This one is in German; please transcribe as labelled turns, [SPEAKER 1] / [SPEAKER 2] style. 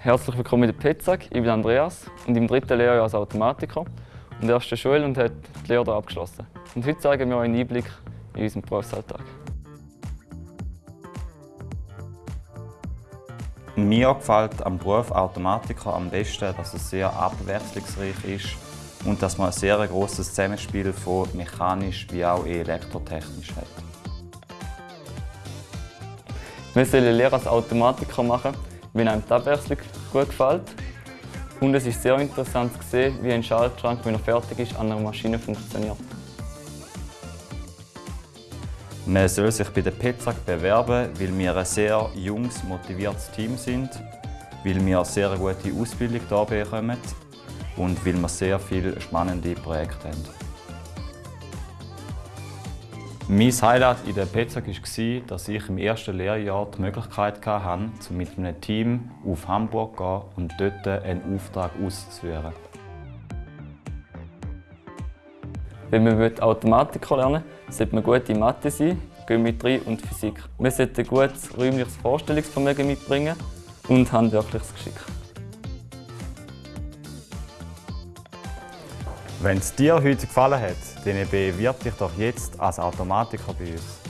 [SPEAKER 1] Herzlich willkommen in der PETSAG. Ich bin Andreas und im dritten Lehrjahr als Automatiker. Und er der Schule und hat die Lehre abgeschlossen. Und heute zeigen wir euch einen Einblick in unseren Berufsalltag.
[SPEAKER 2] Mir gefällt am Beruf Automatiker am besten, dass es sehr abwechslungsreich ist und dass man ein sehr grosses Zusammenspiel von mechanisch wie auch elektrotechnisch hat.
[SPEAKER 1] Wir sollen Lehre als Automatiker machen, wenn einem die Abwechslung gut gefällt. Und es ist sehr interessant zu sehen, wie ein Schaltschrank, wenn er fertig ist, an einer Maschine funktioniert.
[SPEAKER 2] Man soll sich bei der PETSAG bewerben, weil wir ein sehr junges, motiviertes Team sind, weil wir eine sehr gute Ausbildung hier bekommen und weil wir sehr viele spannende Projekte haben. Mein Highlight in der PETSAG war, dass ich im ersten Lehrjahr die Möglichkeit hatte, mit einem Team auf Hamburg zu gehen und dort einen Auftrag auszuführen.
[SPEAKER 1] Wenn man Automatiker lernen will, sollte man gut in Mathe sein, Geometrie und Physik. Man sollte ein gutes räumliches Vorstellungsvermögen mitbringen und handwerkliches Geschick.
[SPEAKER 2] Wenn es dir heute gefallen hat, dann bewirb dich doch jetzt als Automatiker bei uns.